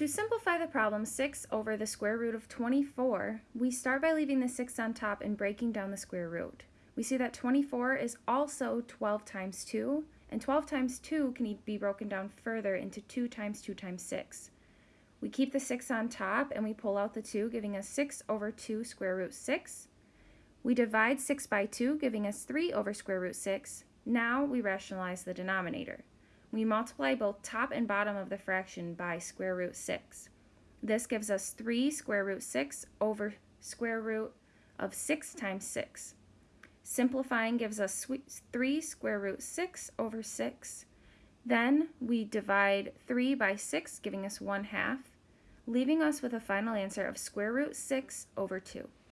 To simplify the problem, 6 over the square root of 24, we start by leaving the 6 on top and breaking down the square root. We see that 24 is also 12 times 2, and 12 times 2 can be broken down further into 2 times 2 times 6. We keep the 6 on top and we pull out the 2, giving us 6 over 2 square root 6. We divide 6 by 2, giving us 3 over square root 6. Now we rationalize the denominator. We multiply both top and bottom of the fraction by square root 6. This gives us 3 square root 6 over square root of 6 times 6. Simplifying gives us 3 square root 6 over 6. Then we divide 3 by 6, giving us 1 half, leaving us with a final answer of square root 6 over 2.